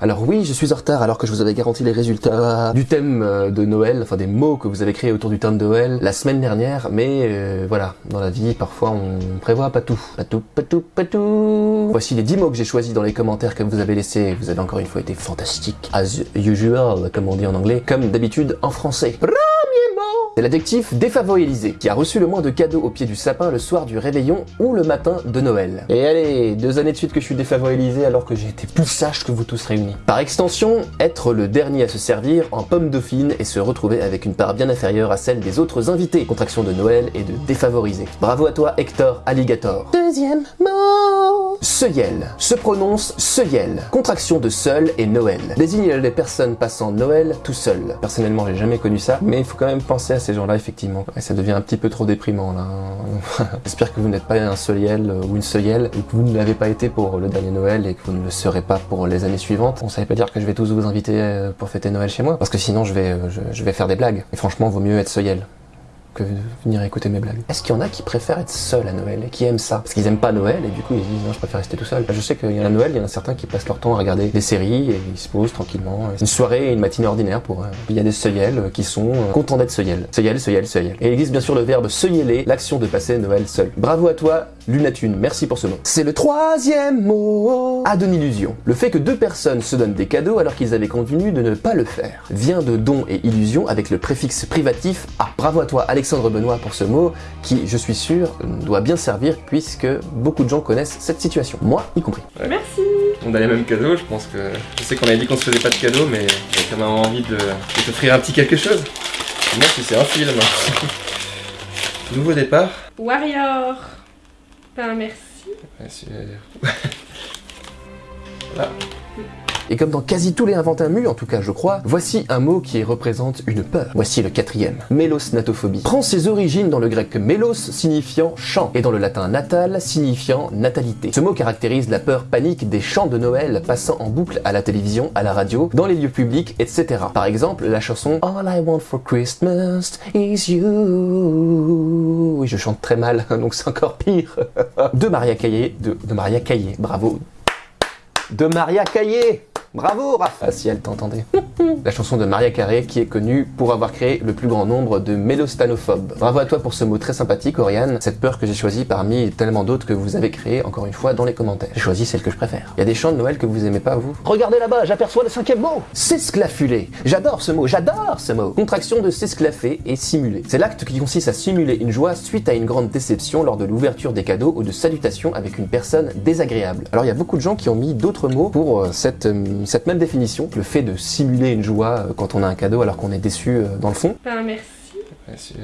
Alors oui, je suis en retard alors que je vous avais garanti les résultats du thème euh, de Noël, enfin des mots que vous avez créés autour du thème de Noël la semaine dernière, mais euh, voilà, dans la vie, parfois on prévoit pas tout. Pas tout, pas tout, pas tout. Voici les 10 mots que j'ai choisis dans les commentaires que vous avez laissés. Vous avez encore une fois été fantastique. As usual, comme on dit en anglais, comme d'habitude en français. C'est l'adjectif défavorisé, qui a reçu le moins de cadeaux au pied du sapin le soir du réveillon ou le matin de Noël. Et allez, deux années de suite que je suis défavorisé alors que j'ai été plus sage que vous tous réunis. Par extension, être le dernier à se servir en pomme dauphine et se retrouver avec une part bien inférieure à celle des autres invités. Contraction de Noël et de défavorisé. Bravo à toi Hector Alligator. Deuxième mot Seuil se prononce seuil. Contraction de seul et Noël. Désigne les personnes passant Noël tout seul. Personnellement, j'ai jamais connu ça, mais il faut quand même penser à ces gens-là, effectivement. Et ça devient un petit peu trop déprimant, là. J'espère que vous n'êtes pas un seuil ou une seuillelle, et que vous ne l'avez pas été pour le dernier Noël, et que vous ne le serez pas pour les années suivantes. On savait pas dire que je vais tous vous inviter euh, pour fêter Noël chez moi, parce que sinon je vais, euh, je, vais faire des blagues. Et franchement, vaut mieux être seuil que venir écouter mes blagues. Est-ce qu'il y en a qui préfèrent être seuls à Noël et qui aiment ça? Parce qu'ils aiment pas Noël et du coup ils disent non je préfère rester tout seul. Je sais qu'il y en a Noël, il y en a certains qui passent leur temps à regarder des séries et ils se posent tranquillement. Une soirée et une matinée ordinaire pour eux. Il y a des seuils qui sont euh, contents d'être seuils. Seuil, seuil, seuil. Et il existe bien sûr le verbe seuiller l'action de passer Noël seul. Bravo à toi Lunatune, merci pour ce mot. C'est le troisième mot A de illusion. Le fait que deux personnes se donnent des cadeaux alors qu'ils avaient convenu de ne pas le faire vient de don et illusion avec le préfixe privatif A. Bravo à toi Alexandre Benoît pour ce mot qui, je suis sûr, doit bien servir puisque beaucoup de gens connaissent cette situation, moi y compris. Merci On a les mêmes cadeaux, je pense que... Je sais qu'on avait dit qu'on se faisait pas de cadeaux, mais j'ai quand même envie de, de t'offrir un petit quelque chose. Moi si c'est un film. Nouveau départ. Warrior Ben merci. Et comme dans quasi tous les inventaires mu, en tout cas je crois, voici un mot qui représente une peur. Voici le quatrième. Mélosnatophobie. Prend ses origines dans le grec mélos signifiant chant et dans le latin natal signifiant natalité. Ce mot caractérise la peur panique des chants de Noël passant en boucle à la télévision, à la radio, dans les lieux publics, etc. Par exemple, la chanson All I want for Christmas is you. Oui, je chante très mal, donc c'est encore pire. de Maria Caillé, de, de Maria Caillé, bravo. De Maria Caillé Bravo, Raph Ah, si elle t'entendait. La chanson de Maria Carré, qui est connue pour avoir créé le plus grand nombre de mélostanophobes. Bravo à toi pour ce mot très sympathique, Oriane. Cette peur que j'ai choisie parmi tellement d'autres que vous avez créé encore une fois, dans les commentaires. J'ai choisi celle que je préfère. Il y a des chants de Noël que vous aimez pas, vous? Regardez là-bas, j'aperçois le cinquième mot S'esclaffuler J'adore ce mot, j'adore ce mot Contraction de s'esclaffer et simuler. C'est l'acte qui consiste à simuler une joie suite à une grande déception lors de l'ouverture des cadeaux ou de salutations avec une personne désagréable. Alors il y a beaucoup de gens qui ont mis d'autres mots pour euh, cette... Euh, cette même définition, le fait de simuler une joie euh, quand on a un cadeau alors qu'on est déçu euh, dans le fond. Ben merci.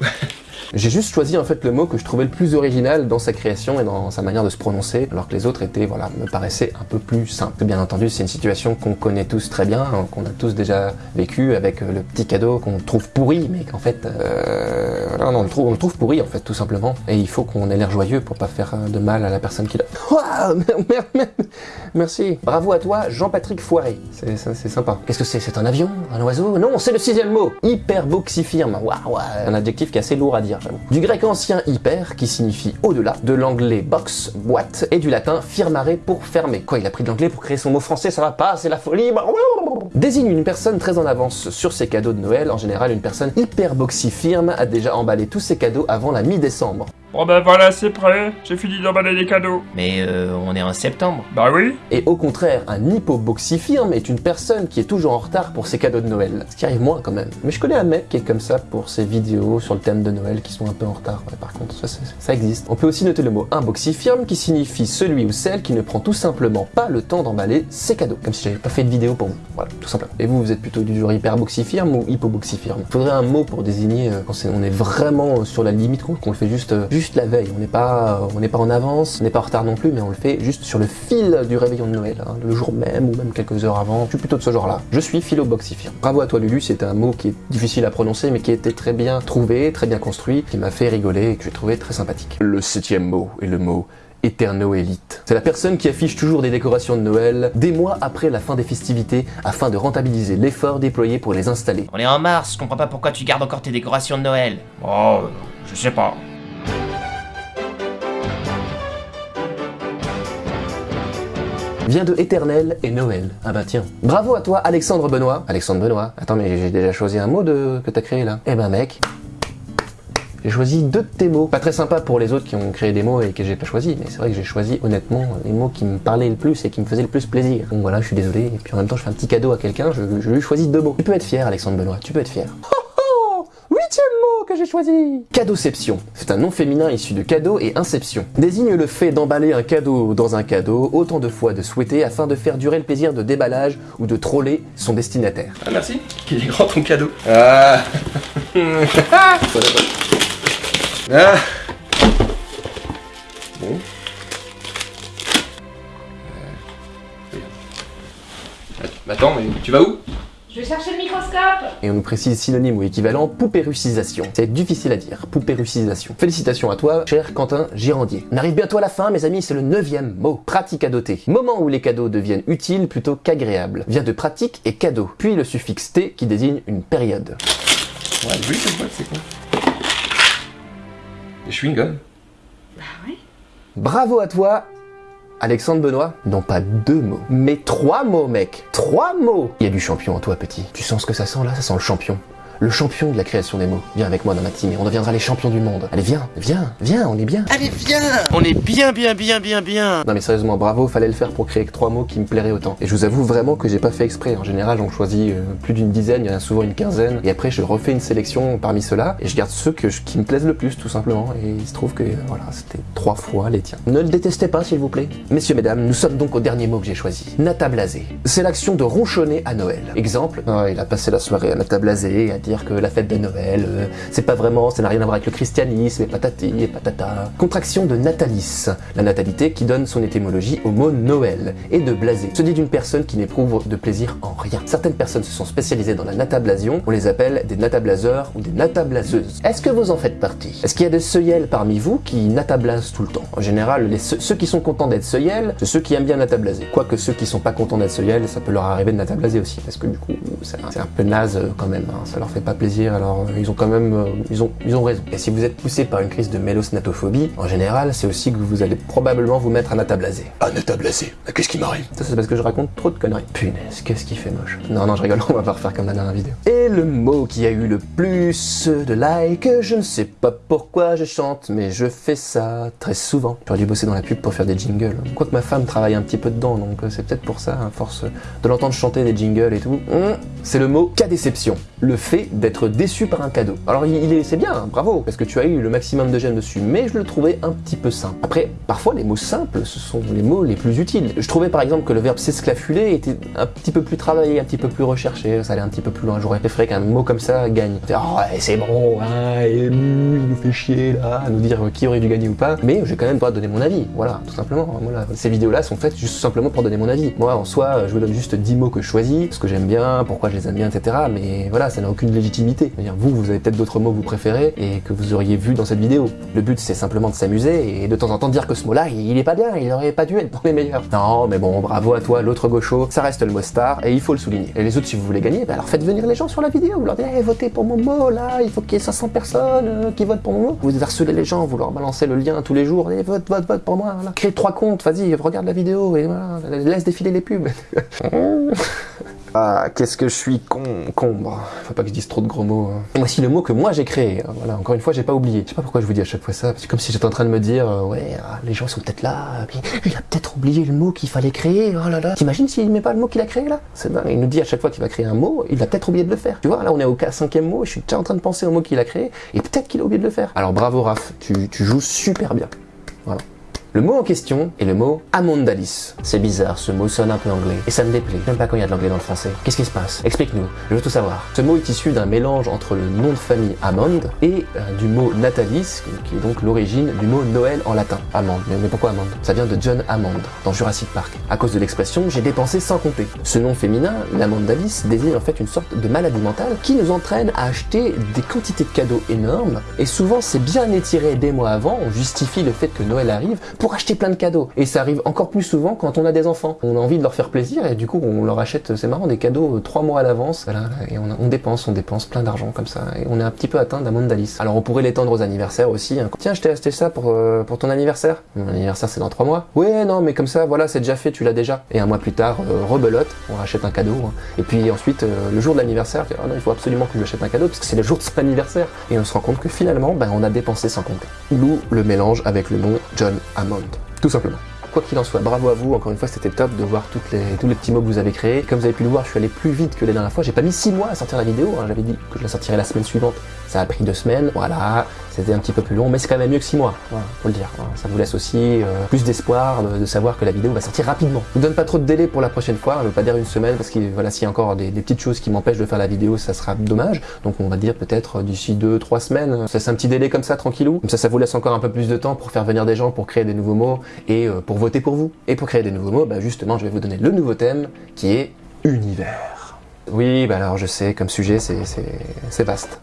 J'ai juste choisi en fait le mot que je trouvais le plus original dans sa création et dans sa manière de se prononcer, alors que les autres étaient, voilà, me paraissaient un peu plus simples. Bien entendu, c'est une situation qu'on connaît tous très bien, hein, qu'on a tous déjà vécu avec euh, le petit cadeau qu'on trouve pourri, mais qu'en fait, euh, voilà, on, le trouve, on le trouve pourri en fait, tout simplement. Et il faut qu'on ait l'air joyeux pour pas faire euh, de mal à la personne qui l'a. Merci. Bravo à toi, Jean-Patrick Foiré. C'est sympa. Qu'est-ce que c'est? C'est un avion? Un oiseau? Non, c'est le sixième mot. Hyperboxifirme. Waouh, un adjectif qui est assez lourd à dire. Du grec ancien hyper, qui signifie au-delà, de l'anglais box, boîte, et du latin firmare pour fermer. Quoi, il a pris de l'anglais pour créer son mot français, ça va pas, c'est la folie Désigne une personne très en avance sur ses cadeaux de Noël, en général une personne hyper firme a déjà emballé tous ses cadeaux avant la mi-décembre. Bon ben voilà, c'est prêt, j'ai fini d'emballer les cadeaux. Mais euh, on est en septembre. Bah oui. Et au contraire, un hypoboxifirme est une personne qui est toujours en retard pour ses cadeaux de Noël. Ce qui arrive moins quand même. Mais je connais un mec qui est comme ça pour ses vidéos sur le thème de Noël qui sont un peu en retard. par contre, ça, ça, existe. On peut aussi noter le mot imboxifirme qui signifie celui ou celle qui ne prend tout simplement pas le temps d'emballer ses cadeaux. Comme si j'avais pas fait de vidéo pour vous. Voilà, tout simplement. Et vous, vous êtes plutôt du genre hyperboxifirme ou hypoboxifirme? Faudrait un mot pour désigner euh, quand on est vraiment sur la limite, qu'on le fait juste, euh, juste la veille. On n'est pas, on n'est pas en avance, on n'est pas en retard non plus, mais on le fait juste sur le fil du réveillon de Noël, hein, le jour même ou même quelques heures avant. Je suis plutôt de ce genre-là. Je suis philoboxifirme. Bravo à toi Lulu, c'est un mot qui est difficile à prononcer, mais qui était très bien trouvé, très bien construit, qui m'a fait rigoler et que j'ai trouvé très sympathique. Le septième mot est le mot Éternoélite. C'est la personne qui affiche toujours des décorations de Noël des mois après la fin des festivités afin de rentabiliser l'effort déployé pour les installer. On est en mars, je comprends pas pourquoi tu gardes encore tes décorations de Noël. Oh, je sais pas. Vient de éternel et Noël. Ah bah tiens. Bravo à toi Alexandre Benoît. Alexandre Benoît. Attends mais j'ai déjà choisi un mot de... que t'as créé là. Eh ben mec, j'ai choisi deux de tes mots. Pas très sympa pour les autres qui ont créé des mots et que j'ai pas choisi, mais c'est vrai que j'ai choisi honnêtement les mots qui me parlaient le plus et qui me faisaient le plus plaisir. Donc voilà, je suis désolé. Et puis en même temps, je fais un petit cadeau à quelqu'un, je, je lui choisis deux mots. Tu peux être fier, Alexandre Benoît, tu peux être fier. Oh, Huitième mot que j'ai choisi Cadeauception. C'est un nom féminin issu de cadeau et inception. Désigne le fait d'emballer un cadeau dans un cadeau autant de fois de souhaiter afin de faire durer le plaisir de déballage ou de troller son destinataire. Ah merci, qu'il est grand ton cadeau. Ah. Ah Bon. Euh. Attends, mais tu vas où? Je vais chercher le microscope Et on nous précise synonyme ou équivalent poupérucisation. C'est difficile à dire, poupérucisation. Félicitations à toi, cher Quentin Girandier. On arrive bientôt à la fin, mes amis, c'est le neuvième mot. Pratique à doter. Moment où les cadeaux deviennent utiles plutôt qu'agréables. Vient de pratique et cadeau. Puis le suffixe T qui désigne une période. Ouais, oui, cette boîte, c'est quoi? Des chewing-gums Bah ouais. Bravo à toi, Alexandre Benoît. Non pas deux mots, mais trois mots, mec. Trois mots. Il y a du champion en toi, petit. Tu sens ce que ça sent là? Ça sent le champion. Le champion de la création des mots. Viens avec moi dans ma team et on deviendra les champions du monde. Allez, viens, viens, viens, on est bien. Allez, viens On est bien, bien, bien, bien, bien Non mais sérieusement, bravo, fallait le faire pour créer que trois mots qui me plairaient autant. Et je vous avoue vraiment que j'ai pas fait exprès. En général, on choisit euh, plus d'une dizaine, il y en a souvent une quinzaine. Et après, je refais une sélection parmi ceux-là et je garde ceux que je- qui me plaisent le plus, tout simplement. Et il se trouve que euh, voilà, c'était trois fois les tiens. Ne le détestez pas, s'il vous plaît. Messieurs, mesdames, nous sommes donc au dernier mot que j'ai choisi. Nata blasé. C'est l'action de ronchonner à Noël. Exemple, ah, il a passé la soirée à Nata blasé, à dire que la fête de Noël, euh, c'est pas vraiment, ça n'a rien à voir avec le christianisme, et patati et patata. Contraction de natalis, la natalité qui donne son étymologie au mot Noël, et de blasé, se dit d'une personne qui n'éprouve de plaisir en rien. Certaines personnes se sont spécialisées dans la natablasion, on les appelle des natablaseurs ou des natablaseuses. Est-ce que vous en faites partie? Est-ce qu'il y a des seuils parmi vous qui natablasent tout le temps? En général, ceux, qui sont contents d'être seuils, c'est ceux qui aiment bien natablaser. Quoique ceux qui sont pas contents d'être seuils, ça peut leur arriver de natablaser aussi, parce que du coup, c'est un- c'est un peu naze euh, quand même, hein. ça leur fait pas plaisir, alors euh, ils ont quand même, euh, ils, ont, ils ont raison. Et si vous êtes poussé par une crise de mélosnatophobie, en général, c'est aussi que vous allez probablement vous mettre à natablaser. À natablaser Qu'est-ce qui m'arrive? Ça, c'est parce que je raconte trop de conneries. Punaise, qu'est-ce qui fait moche? Non, non, je rigole, on va pas refaire comme la dernière vidéo. Et le mot qui a eu le plus de likes, je ne sais pas pourquoi je chante, mais je fais ça très souvent. J'aurais dû bosser dans la pub pour faire des jingles. Quoique ma femme travaille un petit peu dedans, donc euh, c'est peut-être pour ça, à force de l'entendre chanter des jingles et tout. Hum, C'est le mot déception. Le fait d'être déçu par un cadeau. Alors il, est, c'est bien, bravo, parce que tu as eu le maximum de j'aime dessus, mais je le trouvais un petit peu simple. Après, parfois les mots simples, ce sont les mots les plus utiles. Je trouvais par exemple que le verbe s'esclafuler était un petit peu plus travaillé, un petit peu plus recherché, ça allait un petit peu plus loin. J'aurais préféré qu'un mot comme ça gagne. Oh, c'est bon, hein, hum, il nous fait chier là, à nous dire qui aurait dû gagner ou pas, mais j'ai quand même de donner mon avis, voilà, tout simplement. Voilà. Ces vidéos-là sont faites juste simplement pour donner mon avis. Moi, en soi, je vous donne juste 10 mots que je choisis, ce que j'aime bien, pourquoi je les etc. Mais voilà, ça n'a aucune légitimité. Vous, vous avez peut-être d'autres mots que vous préférez et que vous auriez vu dans cette vidéo. Le but, c'est simplement de s'amuser et de temps en temps dire que ce mot-là, il est pas bien, il aurait pas dû être dans les meilleurs. Non, mais bon, bravo à toi, l'autre gaucho, ça reste le mot star et il faut le souligner. Et les autres, si vous voulez gagner, bah alors faites venir les gens sur la vidéo, vous leur dites, Eh, votez pour mon mot, là, il faut qu'il y ait 500 personnes euh, qui votent pour mon mot. Vous harcelez les gens, vous leur balancez le lien tous les jours, et vote, vote, vote pour moi, voilà. Crée trois comptes, vas-y, regarde la vidéo et voilà, laisse défiler les pubs. Ah, qu'est-ce que je suis con, combre. Faut pas que je dise trop de gros mots. hein. Voici le mot que moi j'ai créé. hein. Voilà, encore une fois, j'ai pas oublié. Je sais pas pourquoi je vous dis à chaque fois ça. C'est comme si j'étais en train de me dire, euh, ouais, ah, les gens sont peut-être là, puis il a peut-être oublié le mot qu'il fallait créer. Oh là là. T'imagines s'il met pas le mot qu'il a créé là? C'est dingue. Il nous dit à chaque fois qu'il va créer un mot, il a peut-être oublié de le faire. Tu vois, là on est au cinquième mot, je suis déjà en train de penser au mot qu'il a créé, et peut-être qu'il a oublié de le faire. Alors bravo Raph, tu, tu joues super bien. Voilà. Le mot en question est le mot amondalis. C'est bizarre, ce mot sonne un peu anglais. Et ça me déplaît. J'aime pas quand il y a de l'anglais dans le français. Qu'est-ce qui se passe? Explique-nous, je veux tout savoir. Ce mot est issu d'un mélange entre le nom de famille Amand et euh, du mot natalis, qui est donc l'origine du mot Noël en latin. Amande. Mais, pourquoi Amande? Ça vient de John Hammond, dans Jurassic Park. À cause de l'expression j'ai dépensé sans compter. Ce nom féminin, l'amondalis, désigne en fait une sorte de maladie mentale qui nous entraîne à acheter des quantités de cadeaux énormes. Et souvent c'est bien étiré des mois avant, on justifie le fait que Noël arrive pour acheter plein de cadeaux. Et ça arrive encore plus souvent quand on a des enfants. On a envie de leur faire plaisir et du coup on leur achète, c'est marrant, des cadeaux euh, trois mois à l'avance. Voilà, et on, dépense, on dépense plein d'argent comme ça. Et on est un petit peu atteint d'un monde d'Alice. Alors on pourrait l'étendre aux anniversaires aussi. hein. Tiens, je t'ai acheté ça pour, euh, pour ton anniversaire. Mon anniversaire c'est dans trois mois. Ouais, non, mais comme ça, voilà, c'est déjà fait, tu l'as déjà. Et un mois plus tard, euh, rebelote, on rachète un cadeau. hein. Et puis ensuite, le jour de l'anniversaire, ah non, il faut absolument que je lui achète un cadeau parce que c'est le jour de son anniversaire. Et on se rend compte que finalement, ben, on a dépensé sans compter. D'où le mélange avec le nom John Hammond. Tout simplement. Quoi qu'il en soit, bravo à vous, encore une fois c'était top de voir toutes les, tous les petits mots que vous avez créés. Comme vous avez pu le voir, je suis allé plus vite que la dernière fois, j'ai pas mis 6 mois à sortir la vidéo, hein. j'avais dit que je la sortirais la semaine suivante. Ça a pris 2 semaines, voilà, c'était un petit peu plus long, mais c'est quand même mieux que 6 mois, voilà, faut le dire. Ça vous laisse aussi euh, plus d'espoir de, savoir que la vidéo va sortir rapidement. Je vous donne pas trop de délai pour la prochaine fois, je vais pas dire une semaine parce que voilà, s'il y a encore des, petites choses qui m'empêchent de faire la vidéo, ça sera dommage. Donc on va dire peut-être d'ici 2-3 semaines, ça c'est un petit délai comme ça, tranquillou. Comme ça, ça vous laisse encore un peu plus de temps pour faire venir des gens, pour créer des nouveaux mots et euh, pour voter pour vous. Et pour créer des nouveaux mots, bah justement, je vais vous donner le nouveau thème qui est univers. Oui, bah alors je sais, comme sujet, c'est vaste.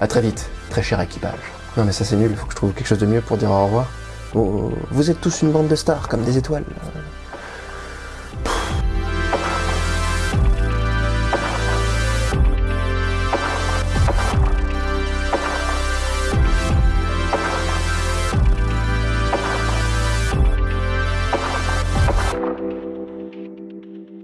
À très vite, très cher équipage. Non mais ça c'est nul, faut que je trouve quelque chose de mieux pour dire au revoir. Vous êtes tous une bande de stars, comme des étoiles.